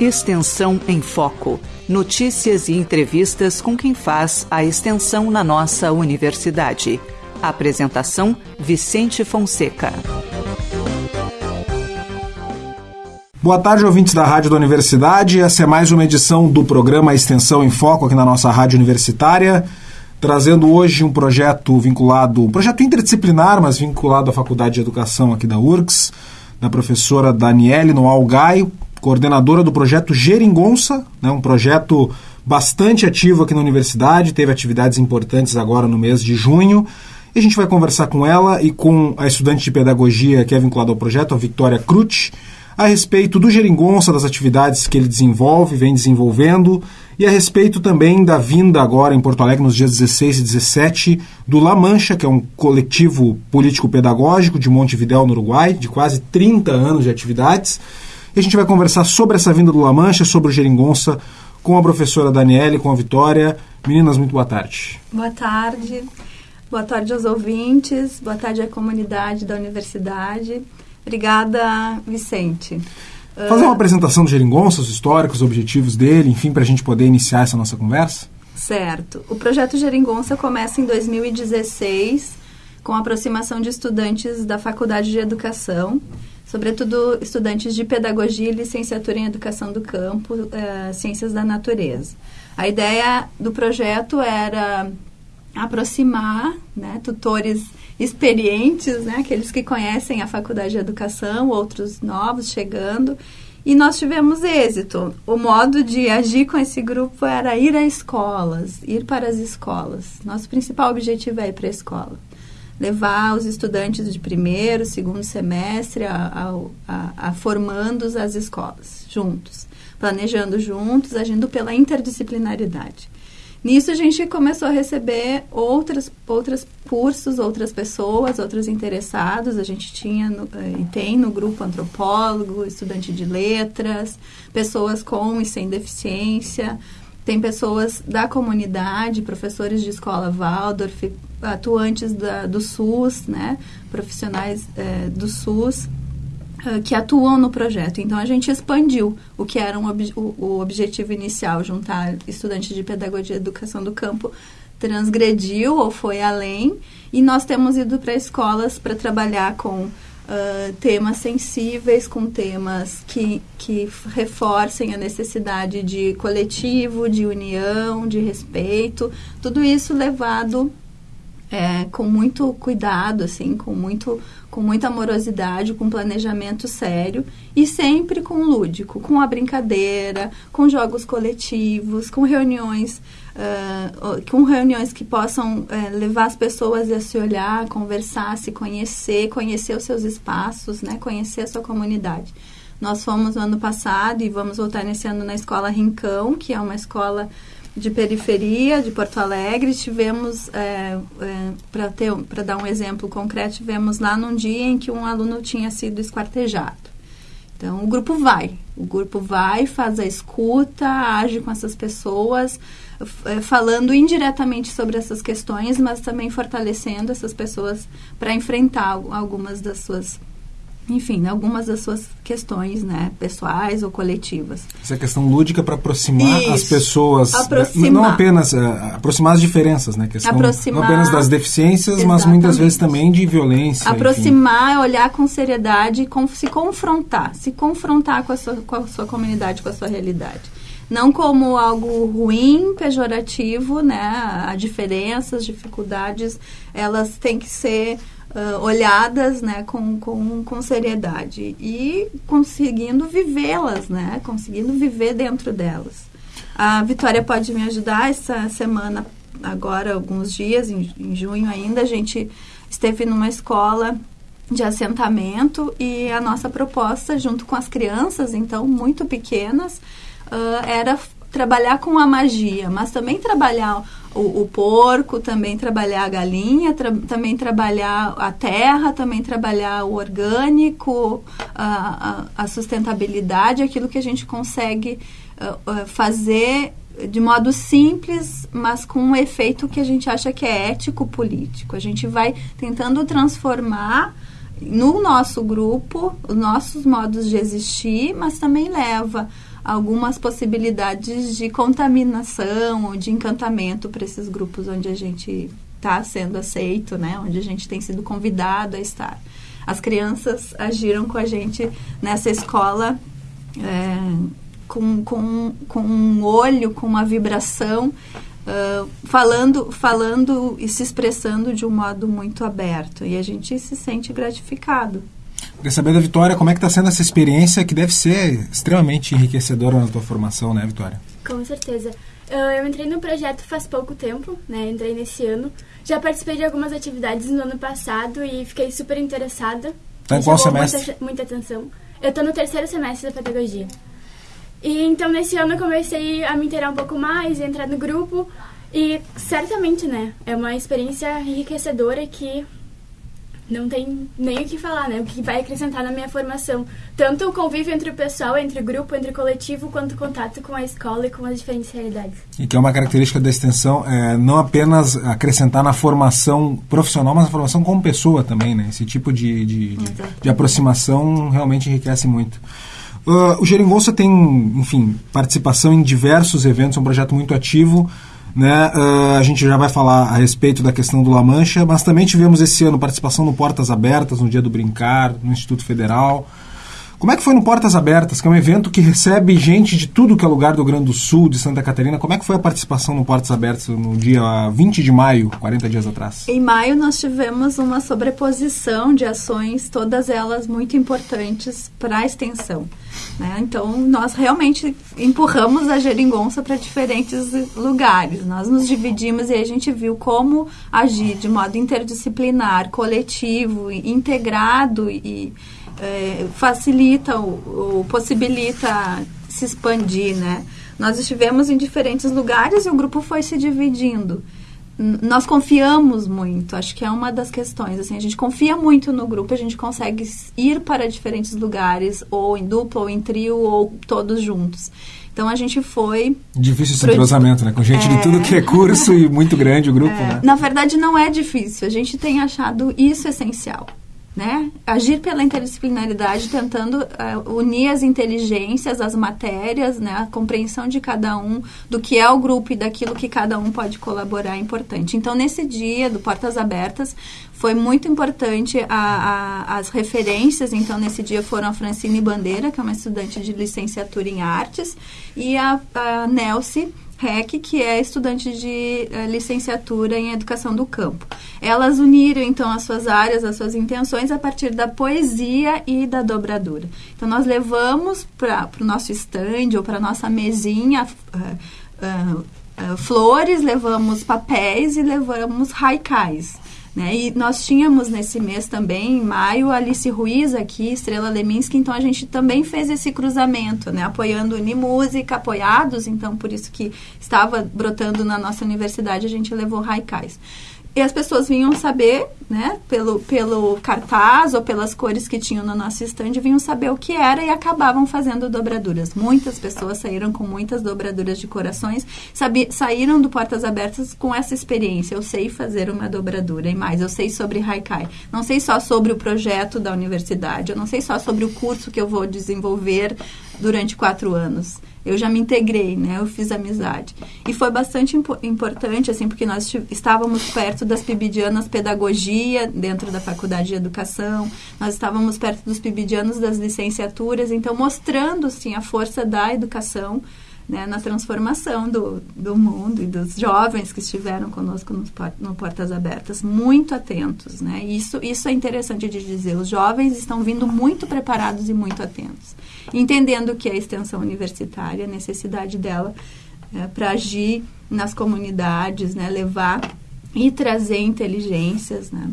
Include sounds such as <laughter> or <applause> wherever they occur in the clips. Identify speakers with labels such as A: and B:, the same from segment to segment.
A: Extensão em Foco. Notícias e entrevistas com quem faz a extensão na nossa universidade. Apresentação: Vicente Fonseca.
B: Boa tarde, ouvintes da Rádio da Universidade. Essa é mais uma edição do programa Extensão em Foco aqui na nossa Rádio Universitária, trazendo hoje um projeto vinculado, um projeto interdisciplinar, mas vinculado à Faculdade de Educação aqui da URGS, da professora Daniele Noal Gaio, coordenadora do projeto Geringonça, né, um projeto bastante ativo aqui na universidade, teve atividades importantes agora no mês de junho. E a gente vai conversar com ela e com a estudante de pedagogia que é vinculada ao projeto, a Victoria Cruz, a respeito do Geringonça, das atividades que ele desenvolve, vem desenvolvendo, e a respeito também da vinda agora em Porto Alegre, nos dias 16 e 17, do La Mancha, que é um coletivo político-pedagógico de Montevidéu, no Uruguai, de quase 30 anos de atividades e a gente vai conversar sobre essa vinda do La Mancha, sobre o Geringonça, com a professora Daniele, com a Vitória. Meninas, muito boa tarde.
C: Boa tarde. Boa tarde aos ouvintes, boa tarde à comunidade da universidade. Obrigada, Vicente.
B: Fazer uma apresentação do Geringonça, os históricos, os objetivos dele, enfim, para a gente poder iniciar essa nossa conversa?
C: Certo. O projeto Geringonça começa em 2016 com a aproximação de estudantes da Faculdade de Educação sobretudo estudantes de pedagogia e licenciatura em educação do campo, uh, ciências da natureza. A ideia do projeto era aproximar né, tutores experientes, né, aqueles que conhecem a faculdade de educação, outros novos chegando, e nós tivemos êxito. O modo de agir com esse grupo era ir a escolas, ir para as escolas. Nosso principal objetivo é ir para a escola levar os estudantes de primeiro, segundo semestre a, a, a, formandos às escolas, juntos, planejando juntos, agindo pela interdisciplinaridade. Nisso a gente começou a receber outros outras cursos, outras pessoas, outros interessados. A gente tinha no, eh, e tem no grupo antropólogo, estudante de letras, pessoas com e sem deficiência, tem pessoas da comunidade, professores de escola Waldorf, atuantes da, do SUS, né, profissionais é, do SUS, uh, que atuam no projeto. Então, a gente expandiu o que era um ob o, o, objetivo inicial, juntar estudantes de pedagogia e educação do campo, transgrediu ou foi além, e nós temos ido para escolas para trabalhar com Uh, temas sensíveis, com temas que, que reforcem a necessidade de coletivo, de união, de respeito, tudo isso levado é, com muito cuidado, assim, com, muito, com muita amorosidade, com planejamento sério e sempre com lúdico, com a brincadeira, com jogos coletivos, com reuniões, uh, com reuniões que possam uh, levar as pessoas a se olhar, conversar, se conhecer, conhecer os seus espaços, né, conhecer a sua comunidade. Nós fomos no ano passado e vamos voltar nesse ano na escola Rincão, que é uma escola de periferia de Porto Alegre. Tivemos, é, é, para dar um exemplo concreto, tivemos lá num dia em que um aluno tinha sido esquartejado. Então, o grupo vai. O grupo vai, faz a escuta, age com essas pessoas, é, falando indiretamente sobre essas questões, mas também fortalecendo essas pessoas para enfrentar algumas das suas enfim, algumas das suas questões, né, pessoais ou coletivas.
B: Essa questão lúdica para aproximar
C: Isso.
B: as pessoas,
C: aproximar.
B: não apenas uh, aproximar as diferenças, né, questão aproximar, não apenas das deficiências, exatamente. mas muitas vezes também de violência.
C: Aproximar, enfim. olhar com seriedade, com, se confrontar, se confrontar com a, sua, com a sua comunidade, com a sua realidade não como algo ruim, pejorativo, né? A diferença, as dificuldades, elas têm que ser uh, olhadas né, com, com, com seriedade e conseguindo vivê-las, né, conseguindo viver dentro delas. A Vitória pode me ajudar essa semana, agora, alguns dias, em, em junho ainda, a gente esteve numa escola de assentamento e a nossa proposta, junto com as crianças, então, muito pequenas, uh, era trabalhar com a magia, mas também trabalhar o, o porco, também trabalhar a galinha, tra também trabalhar a terra, também trabalhar o orgânico, a, a, a sustentabilidade, aquilo que a gente consegue uh, fazer de modo simples, mas com um efeito que a gente acha que é ético-político. A gente vai tentando transformar no nosso grupo os nossos modos de existir, mas também leva algumas possibilidades de contaminação ou de encantamento para esses grupos onde a gente está sendo aceito, né? Onde a gente tem sido convidado a estar. As crianças agiram com a gente nessa escola é, com, com, com um olho, com uma vibração, uh, falando, falando e se expressando de um modo muito aberto. E a gente se sente gratificado.
B: Queria saber da Vitória, como é que está sendo essa experiência que deve ser extremamente enriquecedora na tua formação, né, Vitória?
D: Com certeza. Eu entrei no projeto faz pouco tempo, né? Entrei nesse ano. Já participei de algumas atividades no ano passado e fiquei super interessada.
B: Tá em qual semestre?
D: Muita, muita atenção. Eu estou no terceiro semestre da pedagogia. E então nesse ano eu comecei a me inteirar um pouco mais, entrar no grupo e certamente, né, é uma experiência enriquecedora que não tem nem o que falar, né? O que vai acrescentar na minha formação. Tanto o convívio entre o pessoal, entre o grupo, entre o coletivo, quanto o contato com a escola e com as diferentes realidades.
B: E que é uma característica da extensão, é, não apenas acrescentar na formação profissional, mas na formação como pessoa também, né? Esse tipo de, de, de, de aproximação realmente enriquece muito. Uh, o Geringonça tem, enfim, participação em diversos eventos, é um projeto muito ativo. Né? Uh, a gente já vai falar a respeito da questão do La Mancha, mas também tivemos esse ano participação no Portas Abertas, no Dia do Brincar, no Instituto Federal. Como é que foi no Portas Abertas, que é um evento que recebe gente de tudo que é lugar do Rio Grande do Sul, de Santa Catarina? Como é que foi a participação no Portas Abertas no dia 20 de maio, 40 dias atrás?
C: Em maio nós tivemos uma sobreposição de ações, todas elas muito importantes para a extensão. Né? Então, nós realmente empurramos a geringonça para diferentes lugares. Nós nos dividimos e a gente viu como agir de modo interdisciplinar, coletivo, integrado e é, facilita ou, ou possibilita se expandir, né? Nós estivemos em diferentes lugares e o grupo foi se dividindo nós confiamos muito, acho que é uma das questões, assim, a gente confia muito no grupo, a gente consegue ir para diferentes lugares, ou em dupla, ou em trio, ou todos juntos. Então a gente foi.
B: Difícil esse entrosamento, né? Com gente é... de tudo que é curso e muito grande o grupo, é... né?
C: Na verdade, não é difícil. A gente tem achado isso essencial né? Agir pela interdisciplinaridade, tentando uh, unir as inteligências, as matérias, né? A compreensão de cada um, do que é o grupo e daquilo que cada um pode colaborar é importante. Então, nesse dia do Portas Abertas, foi muito importante a, a, as referências. Então, nesse dia foram a Francine Bandeira, que é uma estudante de licenciatura em artes, e a, a Nelce REC, que é estudante de uh, licenciatura em educação do campo. Elas uniram então as suas áreas, as suas intenções a partir da poesia e da dobradura. Então nós levamos para o nosso stand ou para nossa mesinha uh, uh, flores, levamos papéis e levamos haikais. Né? E nós tínhamos nesse mês também, em maio, Alice Ruiz aqui, Estrela Leminski, então a gente também fez esse cruzamento, né? apoiando Unimúsica, apoiados, então por isso que estava brotando na nossa universidade, a gente levou Raikais. E as pessoas vinham saber, né, pelo, pelo cartaz ou pelas cores que tinham no nosso stand, vinham saber o que era e acabavam fazendo dobraduras. Muitas pessoas saíram com muitas dobraduras de corações, saíram do Portas Abertas com essa experiência. Eu sei fazer uma dobradura e mais, eu sei sobre Haikai. Não sei só sobre o projeto da universidade, eu não sei só sobre o curso que eu vou desenvolver durante quatro anos eu já me integrei, né? Eu fiz amizade. E foi bastante impo importante, assim, porque nós estávamos perto das pibidianas pedagogia, dentro da faculdade de educação, nós estávamos perto dos pibidianos das licenciaturas, então mostrando, assim, a força da educação, né, na transformação do, do mundo e dos jovens que estiveram conosco no, no Portas Abertas, muito atentos, né? Isso, isso é interessante de dizer. Os jovens estão vindo muito preparados e muito atentos entendendo que a extensão universitária, a necessidade dela é, para agir nas comunidades, né, levar e trazer inteligências, né.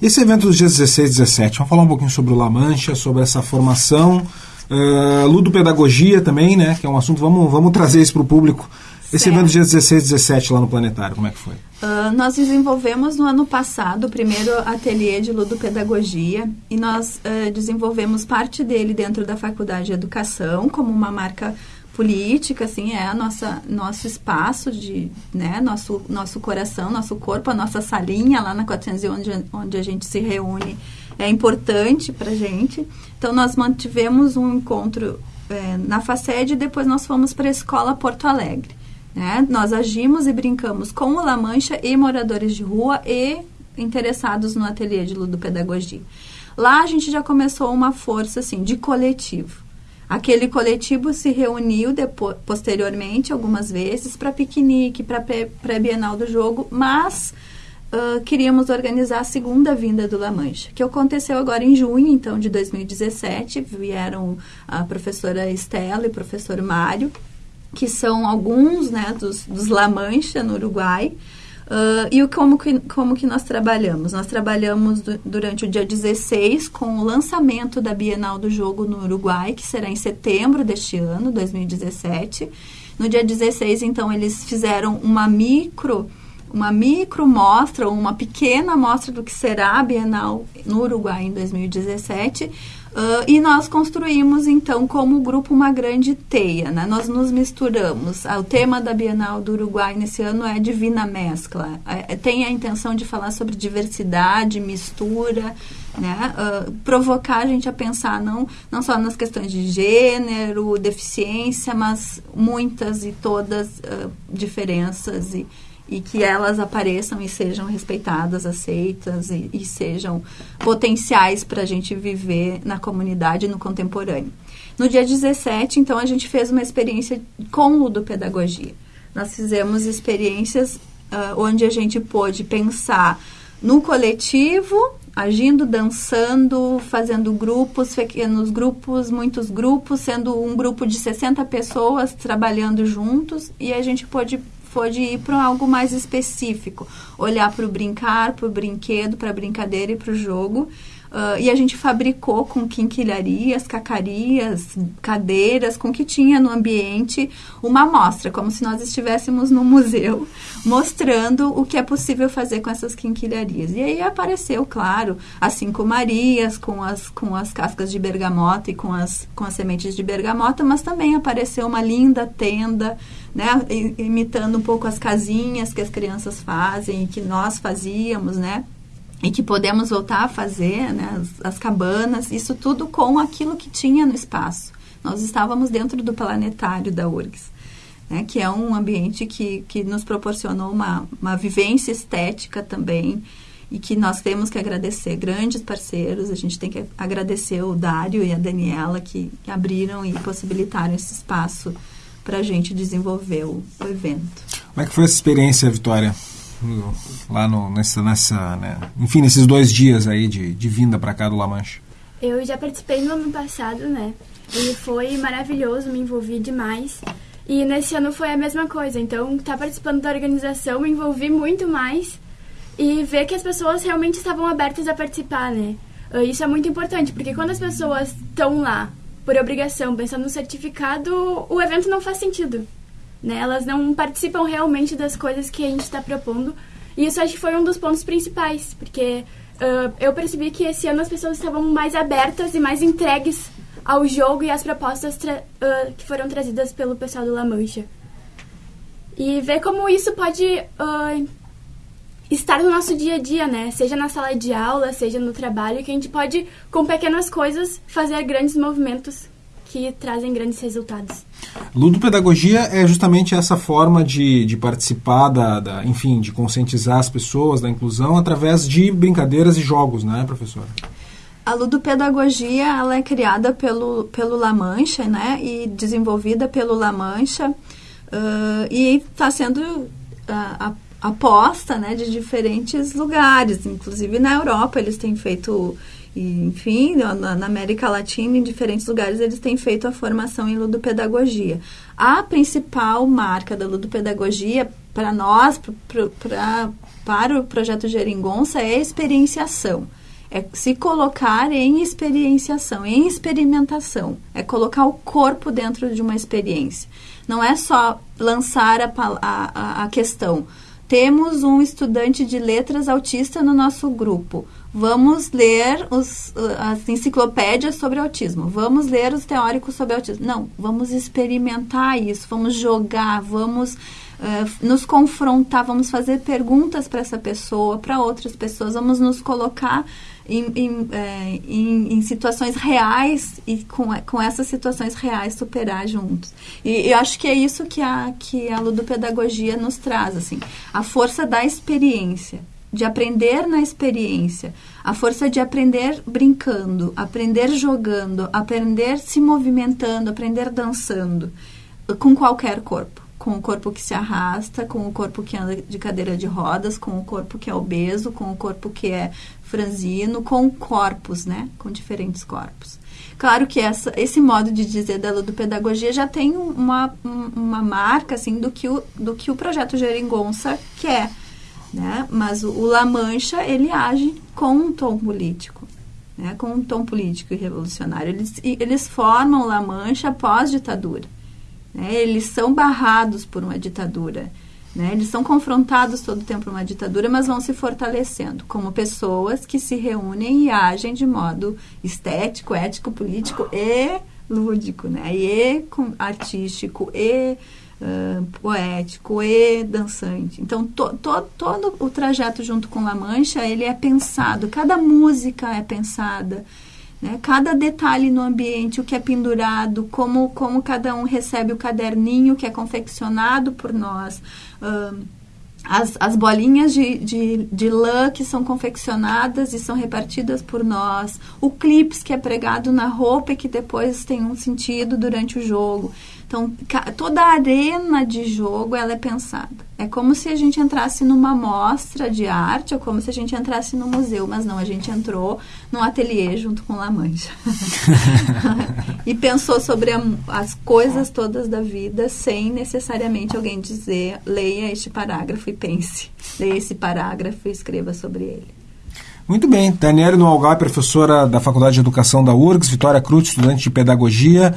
B: Esse evento dos dias 16 e 17, vamos falar um pouquinho sobre o La Mancha, sobre essa formação, uh, ludopedagogia também, né, que é um assunto, vamos, vamos trazer isso para o público. Esse certo. evento dia 16 e 17 lá no Planetário, como é que foi?
C: Uh, nós desenvolvemos no ano passado o primeiro ateliê de ludopedagogia e nós uh, desenvolvemos parte dele dentro da Faculdade de Educação como uma marca política, assim, é a nossa nosso espaço de, né, nosso nosso coração, nosso corpo, a nossa salinha lá na 411 onde, onde a gente se reúne é importante para gente. Então nós mantivemos um encontro é, na FACED e depois nós fomos para a Escola Porto Alegre. Né? Nós agimos e brincamos com o La Mancha e moradores de rua e interessados no ateliê de ludopedagogia. Lá a gente já começou uma força assim de coletivo. Aquele coletivo se reuniu depois, posteriormente algumas vezes para piquenique, para pré-bienal do jogo, mas queríamos organizar a segunda vinda do La Mancha, que aconteceu agora em junho, então, de 2017. Vieram a professora Estela e o professor Mário, que são alguns né, dos, dos La Mancha no Uruguai. Uh, e como que, como que nós trabalhamos? Nós trabalhamos do, durante o dia 16 com o lançamento da Bienal do Jogo no Uruguai, que será em setembro deste ano, 2017. No dia 16, então, eles fizeram uma micro uma micro mostra, uma pequena mostra do que será a Bienal no Uruguai em 2017. Uh, e nós construímos, então, como grupo, uma grande teia. Né? Nós nos misturamos. Ah, o tema da Bienal do Uruguai nesse ano é Divina Mescla. É, é tem a intenção de falar sobre diversidade, mistura, né? Uh, provocar a gente a pensar não, não só nas questões de gênero, deficiência, mas muitas e todas uh, diferenças e, e que elas apareçam e sejam respeitadas, aceitas e, e sejam potenciais para a gente viver na comunidade no contemporâneo. No dia 17, então, a gente fez uma experiência com ludopedagogia. Nós fizemos experiências uh, onde a gente pôde pensar no coletivo, agindo, dançando, fazendo grupos, pequenos grupos, muitos grupos, sendo um grupo de 60 pessoas trabalhando juntos, e a gente pôde pode ir para algo mais específico, olhar para o brincar, para o brinquedo, para a brincadeira e para o jogo. Uh, e a gente fabricou com quinquilharias, cacarias, cadeiras, com o que tinha no ambiente, uma amostra, como se nós estivéssemos no museu, <laughs> mostrando o que é possível fazer com essas quinquilharias. E aí apareceu, claro, as cinco Marias, com as, com as cascas de bergamota e com as, com as sementes de bergamota, mas também apareceu uma linda tenda né, imitando um pouco as casinhas que as crianças fazem e que nós fazíamos, né? E que podemos voltar a fazer, né, as, as cabanas, isso tudo com aquilo que tinha no espaço. Nós estávamos dentro do planetário da URGS, né, que é um ambiente que, que nos proporcionou uma, uma vivência estética também, e que nós temos que agradecer grandes parceiros. A gente tem que agradecer o Dário e a Daniela que, que abriram e possibilitaram esse espaço para a gente desenvolver o, o, evento.
B: Como é que foi essa experiência, Vitória? Lá no, nessa, nessa né? enfim, nesses dois dias aí de, de vinda para cá do La Mancha.
D: Eu já participei no ano passado, né? E foi maravilhoso, me envolvi demais. E nesse ano foi a mesma coisa. Então, estar tá participando da organização, me envolvi muito mais e ver que as pessoas realmente estavam abertas a participar, né? Isso é muito importante, porque quando as pessoas estão lá por obrigação, pensando no certificado, o evento não faz sentido. Né? Elas não participam realmente das coisas que a gente está propondo. E isso acho que foi um dos pontos principais, porque uh, eu percebi que esse ano as pessoas estavam mais abertas e mais entregues ao jogo e às propostas uh, que foram trazidas pelo pessoal do La Mancha. E ver como isso pode uh, estar no nosso dia a dia, né? Seja na sala de aula, seja no trabalho, que a gente pode, com pequenas coisas, fazer grandes movimentos que trazem grandes resultados.
B: Ludopedagogia é justamente essa forma de, de participar, da, da, enfim, de conscientizar as pessoas da inclusão através de brincadeiras e jogos, né, professora?
C: A ludopedagogia ela é criada pelo, pelo La Mancha, né, e desenvolvida pelo La Mancha, uh, e está sendo a aposta né, de diferentes lugares, inclusive na Europa eles têm feito, enfim, na, na, América Latina, em diferentes lugares eles têm feito a formação em ludopedagogia. A principal marca da ludopedagogia para nós, pra, pra, para o projeto Geringonça, é a experienciação. É se colocar em experienciação, em experimentação. É colocar o corpo dentro de uma experiência. Não é só lançar a, a, a questão temos um estudante de letras autista no nosso grupo. Vamos ler os, as enciclopédias sobre autismo. Vamos ler os teóricos sobre autismo. Não, vamos experimentar isso, vamos jogar, vamos uh, nos confrontar, vamos fazer perguntas para essa pessoa, para outras pessoas, vamos nos colocar em, em, é, em, em, situações reais e com, com essas situações reais superar juntos. E eu acho que é isso que a, que a ludopedagogia nos traz, assim, a força da experiência, de aprender na experiência, a força de aprender brincando, aprender jogando, aprender se movimentando, aprender dançando, com qualquer corpo com o corpo que se arrasta, com o corpo que anda de cadeira de rodas, com o corpo que é obeso, com o corpo que é franzino, com corpos, né? Com diferentes corpos. Claro que essa, esse modo de dizer da ludopedagogia já tem uma, uma marca, assim, do que o, do que o projeto Geringonça quer, né? Mas o, o La Mancha, ele age com um tom político. Né, com um tom político e revolucionário. Eles, eles formam La Mancha pós-ditadura. Né? Eles são barrados por uma ditadura. Né? Eles são confrontados todo o tempo por uma ditadura, mas vão se fortalecendo como pessoas que se reúnem e agem de modo estético, ético, político e lúdico, né? E artístico e uh, poético e dançante. Então, to, to, todo o trajeto junto com La Mancha, ele é pensado, cada música é pensada, né? Cada detalhe no ambiente, o que é pendurado, como, como cada um recebe o caderninho que é confeccionado por nós. As, as bolinhas de, de, de lã que são confeccionadas e são repartidas por nós, o clips que é pregado na roupa e que depois tem um sentido durante o jogo. Então, toda a arena de jogo ela é pensada. É como se a gente entrasse numa mostra de arte ou como se a gente entrasse no museu, mas não, a gente entrou num ateliê junto com La Mancha. <laughs> e pensou sobre a, as coisas todas da vida sem necessariamente alguém dizer, leia este parágrafo e pense. Leia esse parágrafo e escreva sobre ele.
B: Muito bem. Daniela Noalgai, professora da Faculdade de Educação da URGS, Vitória Cruz, estudante de Pedagogia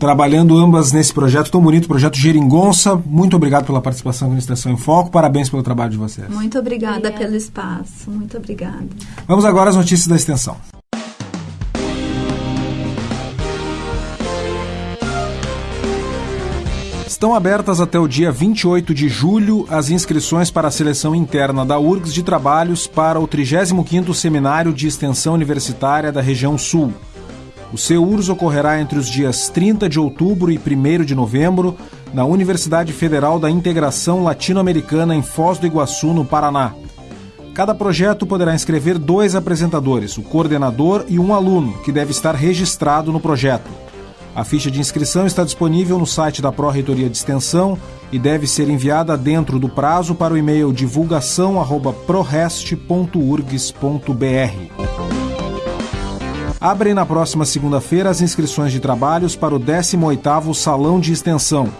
B: trabalhando ambas nesse projeto tão bonito, o projeto Geringonça. Muito obrigado pela participação com a Extensão em Foco. Parabéns pelo trabalho de vocês.
C: Muito obrigada, obrigada. pelo espaço. Muito obrigada.
B: Vamos agora às notícias da Extensão. Estão abertas até o dia 28 de julho as inscrições para a seleção interna da URGS de trabalhos para o 35º Seminário de Extensão Universitária da Região Sul. O CEURS ocorrerá entre os dias 30 de outubro e 1 de novembro na Universidade Federal da Integração Latino-Americana em Foz do Iguaçu, no Paraná. Cada projeto poderá inscrever dois apresentadores, o coordenador e um aluno, que deve estar registrado no projeto. A ficha de inscrição está disponível no site da Pró-Reitoria de Extensão e deve ser enviada dentro do prazo para o e-mail divulgação@prorest.urgs.br. Abrem na próxima segunda-feira as inscrições de trabalhos para o 18º Salão de Extensão.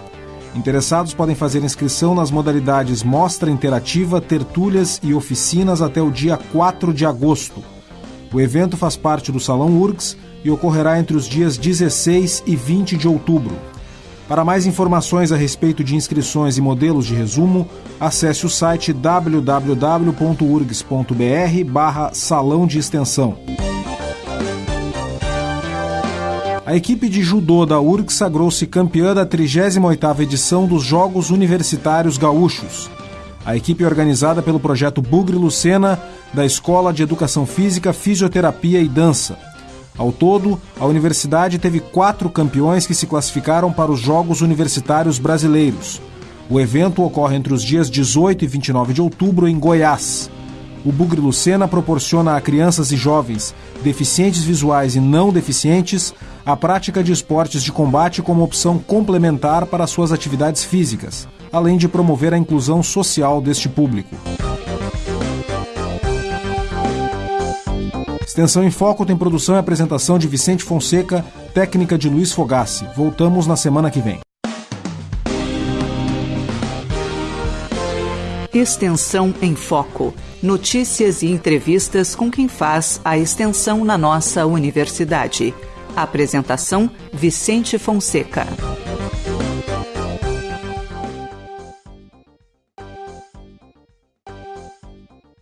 B: Interessados podem fazer inscrição nas modalidades Mostra Interativa, Tertúlias e Oficinas até o dia 4 de agosto. O evento faz parte do Salão URGS e ocorrerá entre os dias 16 e 20 de outubro. Para mais informações a respeito de inscrições e modelos de resumo, acesse o site www.urgs.br barra Salão de Extensão. A equipe de judô da URG sagrou-se campeã da 38ª edição dos Jogos Universitários Gaúchos. A equipe organizada pelo projeto Bugre Lucena, da Escola de Educação Física, Fisioterapia e Dança. Ao todo, a universidade teve quatro campeões que se classificaram para os Jogos Universitários Brasileiros. O evento ocorre entre os dias 18 e 29 de outubro em Goiás. O Bugre Lucena proporciona a crianças e jovens, deficientes visuais e não deficientes, a prática de esportes de combate como opção complementar para suas atividades físicas, além de promover a inclusão social deste público. Extensão em Foco tem produção e apresentação de Vicente Fonseca, técnica de Luiz Fogassi. Voltamos na semana que vem.
A: Extensão em Foco. Notícias e entrevistas com quem faz a extensão na nossa universidade. Apresentação: Vicente Fonseca.